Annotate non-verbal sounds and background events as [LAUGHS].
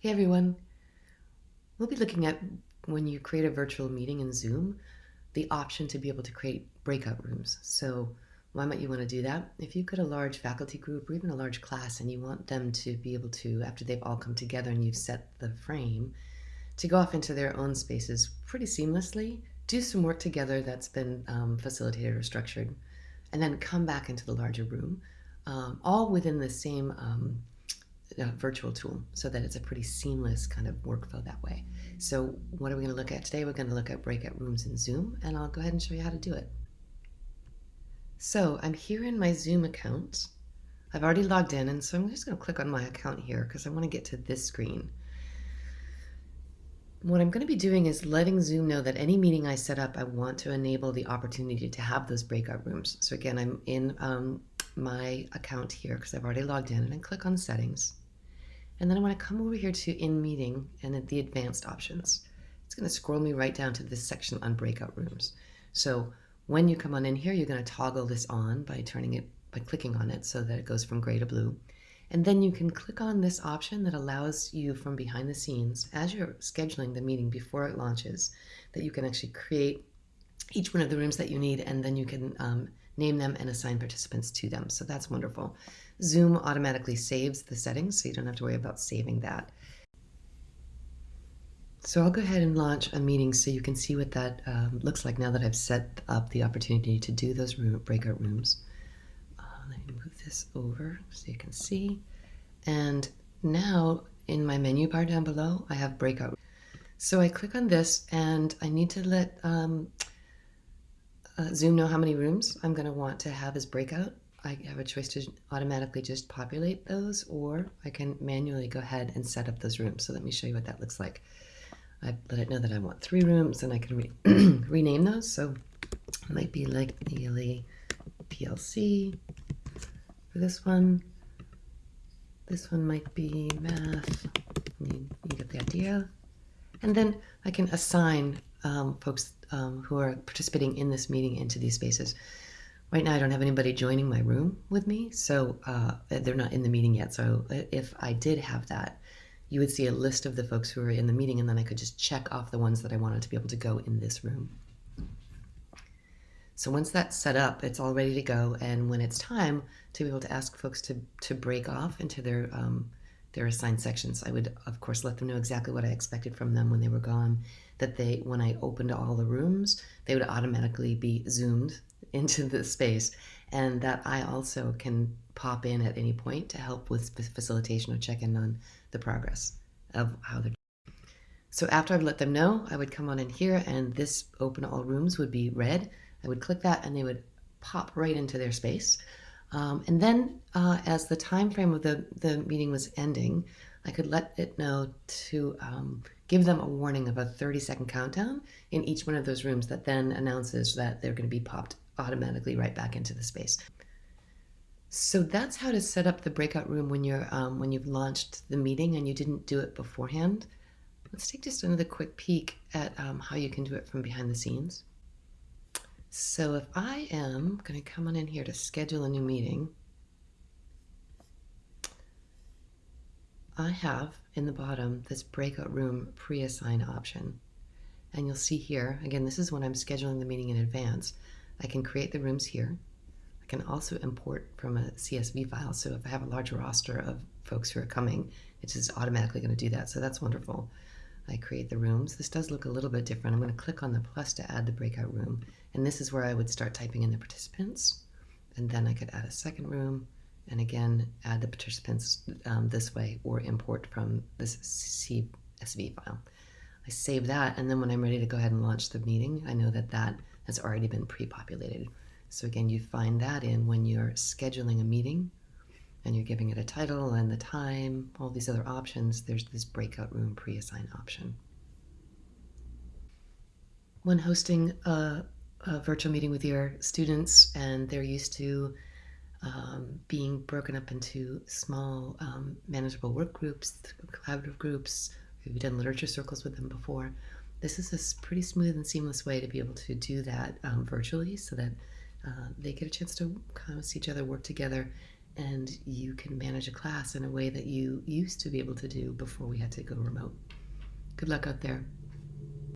Hey everyone. We'll be looking at when you create a virtual meeting in Zoom, the option to be able to create breakout rooms. So why might you want to do that? If you've got a large faculty group or even a large class and you want them to be able to, after they've all come together and you've set the frame, to go off into their own spaces pretty seamlessly, do some work together that's been um, facilitated or structured, and then come back into the larger room, um, all within the same um, uh, virtual tool so that it's a pretty seamless kind of workflow that way. So what are we going to look at today? We're going to look at breakout rooms in Zoom and I'll go ahead and show you how to do it. So I'm here in my Zoom account. I've already logged in and so I'm just going to click on my account here because I want to get to this screen. What I'm going to be doing is letting Zoom know that any meeting I set up, I want to enable the opportunity to have those breakout rooms. So again, I'm in um, my account here because I've already logged in and I click on settings. And then I want to come over here to in meeting and the advanced options. It's going to scroll me right down to this section on breakout rooms. So when you come on in here, you're going to toggle this on by turning it, by clicking on it so that it goes from gray to blue. And then you can click on this option that allows you from behind the scenes, as you're scheduling the meeting before it launches, that you can actually create each one of the rooms that you need and then you can um, name them, and assign participants to them. So that's wonderful. Zoom automatically saves the settings, so you don't have to worry about saving that. So I'll go ahead and launch a meeting so you can see what that um, looks like now that I've set up the opportunity to do those room, breakout rooms. Uh, let me move this over so you can see. And now in my menu bar down below, I have breakout. So I click on this and I need to let um, uh, Zoom know how many rooms I'm going to want to have as breakout. I have a choice to automatically just populate those, or I can manually go ahead and set up those rooms. So let me show you what that looks like. I let it know that I want three rooms, and I can re [CLEARS THROAT] rename those. So it might be like ELA PLC for this one. This one might be math. You, you get the idea. And then I can assign um, folks um, who are participating in this meeting into these spaces. Right now, I don't have anybody joining my room with me, so uh, they're not in the meeting yet. So if I did have that, you would see a list of the folks who are in the meeting, and then I could just check off the ones that I wanted to be able to go in this room. So once that's set up, it's all ready to go. And when it's time to be able to ask folks to, to break off into their, um, their assigned sections, I would, of course, let them know exactly what I expected from them when they were gone that they, when I opened all the rooms, they would automatically be zoomed [LAUGHS] into the space and that I also can pop in at any point to help with facilitation or check in on the progress of how they're doing. so after I've let them know, I would come on in here and this open all rooms would be red. I would click that and they would pop right into their space. Um, and then uh, as the time frame of the, the meeting was ending, I could let it know to um, give them a warning of a 30 second countdown in each one of those rooms that then announces that they're going to be popped automatically right back into the space. So that's how to set up the breakout room when you're um, when you've launched the meeting and you didn't do it beforehand. Let's take just another quick peek at um, how you can do it from behind the scenes. So if I am going to come on in here to schedule a new meeting, I have in the bottom this breakout room pre-assign option. And you'll see here, again, this is when I'm scheduling the meeting in advance. I can create the rooms here. I can also import from a CSV file. So if I have a large roster of folks who are coming, it's just automatically going to do that. So that's wonderful. I create the rooms. This does look a little bit different. I'm going to click on the plus to add the breakout room. And this is where I would start typing in the participants. And then I could add a second room and again add the participants um, this way or import from this CSV file. I save that and then when I'm ready to go ahead and launch the meeting I know that that has already been pre-populated. So again you find that in when you're scheduling a meeting and you're giving it a title and the time, all these other options, there's this breakout room pre-assign option. When hosting a, a virtual meeting with your students and they're used to um, being broken up into small, um, manageable work groups, collaborative groups. We've done literature circles with them before. This is a pretty smooth and seamless way to be able to do that um, virtually so that uh, they get a chance to kind of see each other work together. And you can manage a class in a way that you used to be able to do before we had to go remote. Good luck out there.